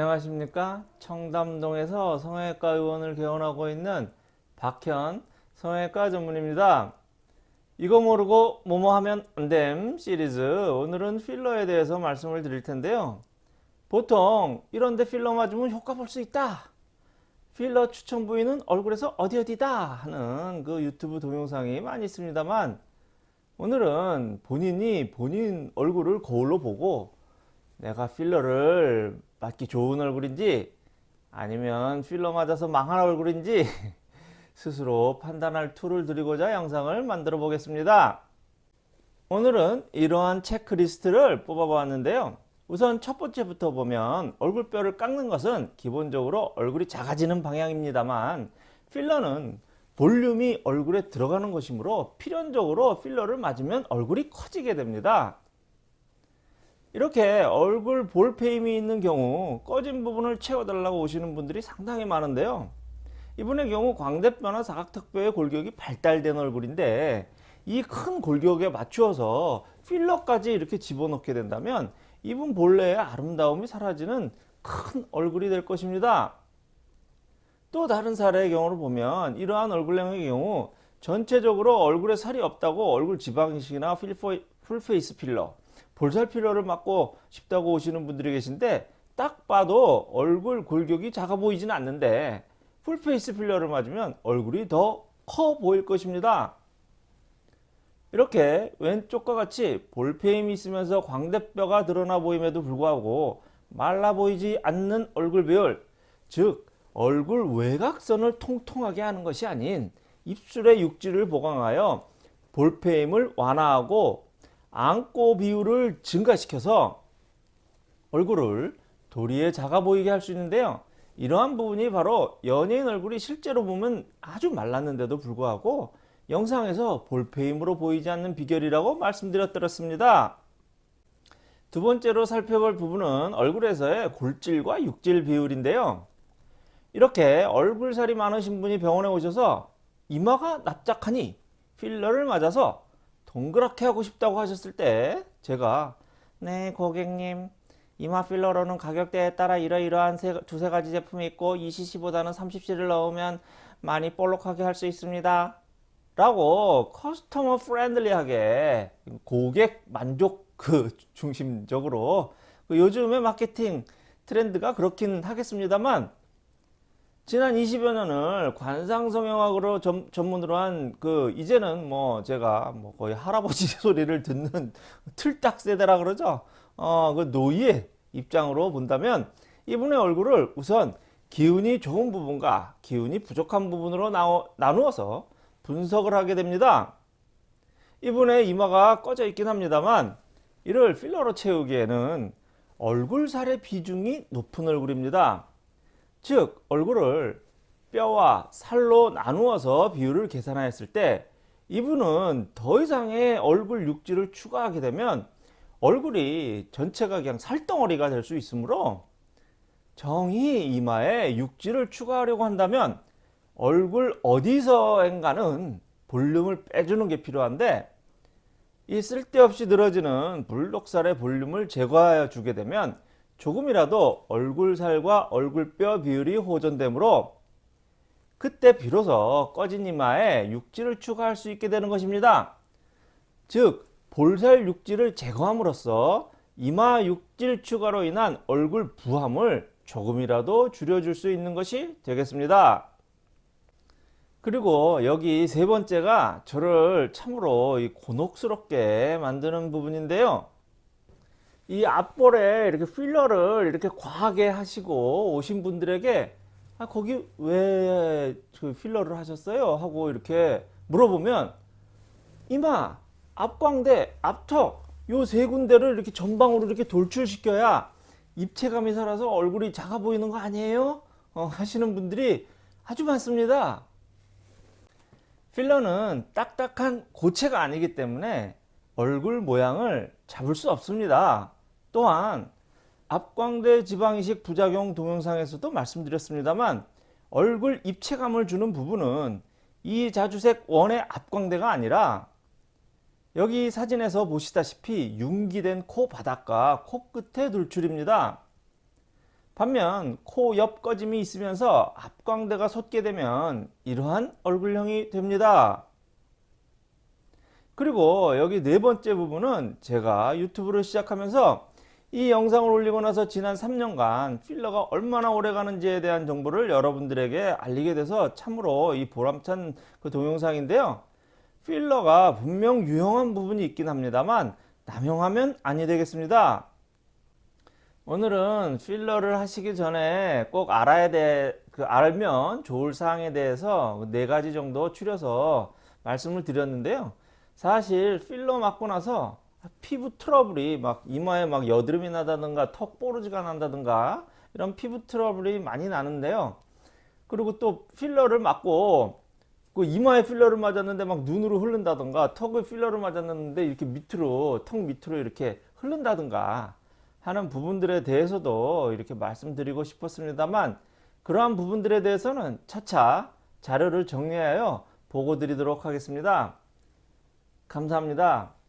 안녕하십니까? 청담동에서 성형외과 의원을 개원하고 있는 박현 성형외과 전문입니다. 이거 모르고 뭐뭐 하면 안됨 시리즈. 오늘은 필러에 대해서 말씀을 드릴 텐데요. 보통 이런데 필러 맞으면 효과 볼 수 있다. 필러 추천 부위는 얼굴에서 어디 어디다 하는 그 유튜브 동영상이 많이 있습니다만 오늘은 본인이 본인 얼굴을 거울로 보고 내가 필러를 맞기 좋은 얼굴인지 아니면 필러 맞아서 망할 얼굴인지 스스로 판단할 툴을 드리고자 영상을 만들어 보겠습니다. 오늘은 이러한 체크리스트를 뽑아 보았는데요. 우선 첫 번째부터 보면 얼굴뼈를 깎는 것은 기본적으로 얼굴이 작아지는 방향입니다만 필러는 볼륨이 얼굴에 들어가는 것이므로 필연적으로 필러를 맞으면 얼굴이 커지게 됩니다. 이렇게 얼굴 볼페임이 있는 경우 꺼진 부분을 채워달라고 오시는 분들이 상당히 많은데요. 이분의 경우 광대뼈나 사각턱뼈의 골격이 발달된 얼굴인데 이 큰 골격에 맞추어서 필러까지 이렇게 집어넣게 된다면 이분 본래의 아름다움이 사라지는 큰 얼굴이 될 것입니다. 또 다른 사례의 경우를 보면 이러한 얼굴형의 경우 전체적으로 얼굴에 살이 없다고 얼굴 지방이식이나 full face 필러 볼살 필러를 맞고 싶다고 오시는 분들이 계신데 딱 봐도 얼굴 골격이 작아 보이지는 않는데 full face 필러를 맞으면 얼굴이 더 커 보일 것입니다. 이렇게 왼쪽과 같이 볼페임이 있으면서 광대뼈가 드러나 보임에도 불구하고 말라 보이지 않는 얼굴 배열 즉 얼굴 외곽선을 통통하게 하는 것이 아닌 입술의 육질을 보강하여 볼페임을 완화하고 안고 비율을 증가시켜서 얼굴을 도리에 작아 보이게 할 수 있는데요. 이러한 부분이 바로 연예인 얼굴이 실제로 보면 아주 말랐는데도 불구하고 영상에서 볼페임으로 보이지 않는 비결이라고 말씀드렸습니다. 두 번째로 살펴볼 부분은 얼굴에서의 골질과 육질 비율인데요. 이렇게 얼굴살이 많으신 분이 병원에 오셔서 이마가 납작하니 필러를 맞아서 동그랗게 하고 싶다고 하셨을 때 제가 네 고객님 이마 필러로는 가격대에 따라 이러이러한 세, 두세 가지 제품이 있고 20cc보다는 30cc를 넣으면 많이 볼록하게 할 수 있습니다. 라고 customer friendly하게 고객 만족 그 중심적으로 그 요즘의 마케팅 트렌드가 그렇긴 하겠습니다만 지난 20여 년을 관상성형학으로 전, 전문으로 한 그 이제는 뭐 제가 뭐 거의 할아버지 소리를 듣는 틀딱 세대라 그러죠. 어, 그 노예 입장으로 본다면 이분의 얼굴을 우선 기운이 좋은 부분과 기운이 부족한 부분으로 나오, 나누어서 분석을 하게 됩니다. 이분의 이마가 꺼져 있긴 합니다만 이를 필러로 채우기에는 얼굴살의 비중이 높은 얼굴입니다. 즉 얼굴을 뼈와 살로 나누어서 비율을 계산하였을 때 이분은 더 이상의 얼굴 육질을 추가하게 되면 얼굴이 전체가 그냥 살덩어리가 될 수 있으므로 정의 이마에 육질을 추가하려고 한다면 얼굴 어디서인가는 볼륨을 빼주는 게 필요한데 이 쓸데없이 늘어지는 불독살의 볼륨을 제거하여 주게 되면 조금이라도 얼굴살과 얼굴뼈 비율이 호전되므로 그때 비로소 꺼진 이마에 육질을 추가할 수 있게 되는 것입니다. 즉 볼살 육질을 제거함으로써 이마 육질 추가로 인한 얼굴 부함을 조금이라도 줄여줄 수 있는 것이 되겠습니다. 그리고 여기 세 번째가 저를 참으로 곤혹스럽게 만드는 부분인데요. 이 앞볼에 이렇게 필러를 이렇게 과하게 하시고 오신 분들에게 아, 거기 왜 그 필러를 하셨어요? 하고 이렇게 물어보면 이마, 앞광대, 앞턱 요 세 군데를 이렇게 전방으로 이렇게 돌출시켜야 입체감이 살아서 얼굴이 작아 보이는 거 아니에요? 어, 하시는 분들이 아주 많습니다. 필러는 딱딱한 고체가 아니기 때문에 얼굴 모양을 잡을 수 없습니다. 또한 앞광대 지방이식 부작용 동영상에서도 말씀드렸습니다만 얼굴 입체감을 주는 부분은 이 자주색 원의 앞광대가 아니라 여기 사진에서 보시다시피 융기된 코 바닥과 코끝의 돌출입니다. 반면 코 옆 꺼짐이 있으면서 앞광대가 솟게 되면 이러한 얼굴형이 됩니다. 그리고 여기 네 번째 부분은 제가 유튜브를 시작하면서 이 영상을 올리고 나서 지난 3년간 필러가 얼마나 오래 가는지에 대한 정보를 여러분들에게 알리게 돼서 참으로 이 보람찬 그 동영상인데요. 필러가 분명 유용한 부분이 있긴 합니다만 남용하면 아니 되겠습니다. 오늘은 필러를 하시기 전에 꼭 알아야 돼, 그 알면 좋을 사항에 대해서 네 가지 정도 추려서 말씀을 드렸는데요. 사실 필러 맞고 나서 피부 트러블이 막 이마에 막 여드름이 나다든가 턱 뽀르지가 난다든가 이런 피부 트러블이 많이 나는데요. 그리고 또 필러를 맞고 그 이마에 필러를 맞았는데 막 눈으로 흐른다든가 턱에 필러를 맞았는데 이렇게 밑으로 턱 밑으로 이렇게 흐른다든가 하는 부분들에 대해서도 이렇게 말씀드리고 싶었습니다만 그러한 부분들에 대해서는 차차 자료를 정리하여 보고 드리도록 하겠습니다. 감사합니다.